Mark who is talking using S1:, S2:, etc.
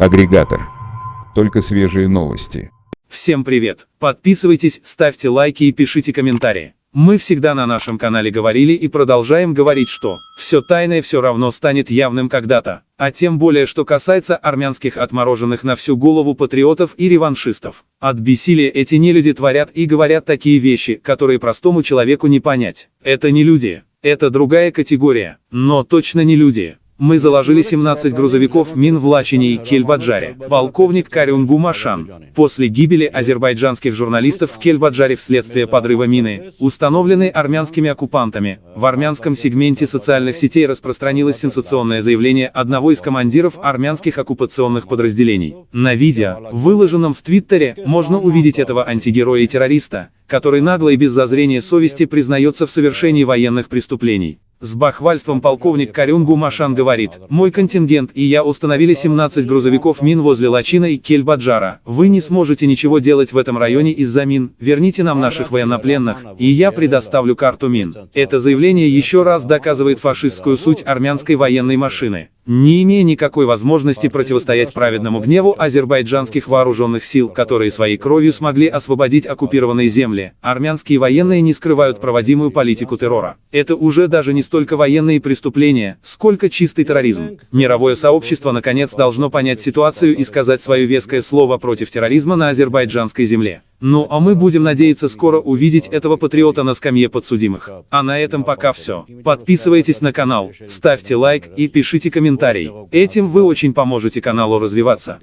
S1: Агрегатор. Только свежие новости.
S2: Всем привет! Подписывайтесь, ставьте лайки и пишите комментарии. Мы всегда на нашем канале говорили и продолжаем говорить, что все тайное все равно станет явным когда-то, а тем более, что касается армянских отмороженных на всю голову патриотов и реваншистов. От бессилия эти нелюди творят и говорят такие вещи, которые простому человеку не понять. Это не люди, это другая категория, но точно не люди. Мы заложили 17 грузовиков мин в Лачине и Кельбаджаре. Полковник Карюн Гумашан. После гибели азербайджанских журналистов в Кельбаджаре вследствие подрыва мины, установленной армянскими оккупантами, в армянском сегменте социальных сетей распространилось сенсационное заявление одного из командиров армянских оккупационных подразделений. На видео, выложенном в Твиттере, можно увидеть этого антигероя и террориста, который нагло и без зазрения совести признается в совершении военных преступлений. С бахвальством полковник Карюнгу Машан говорит, «Мой контингент и я установили 17 грузовиков мин возле Лачина и Кельбаджара. Вы не сможете ничего делать в этом районе из-за мин, верните нам наших военнопленных, и я предоставлю карту мин». Это заявление еще раз доказывает фашистскую суть армянской военной машины не имея никакой возможности противостоять праведному гневу азербайджанских вооруженных сил, которые своей кровью смогли освободить оккупированные земли, армянские военные не скрывают проводимую политику террора. Это уже даже не столько военные преступления, сколько чистый терроризм. Мировое сообщество наконец должно понять ситуацию и сказать свое веское слово против терроризма на азербайджанской земле. Ну а мы будем надеяться скоро увидеть этого патриота на скамье подсудимых. А на этом пока все. Подписывайтесь на канал, ставьте лайк и пишите комментарий. Этим вы очень поможете каналу развиваться.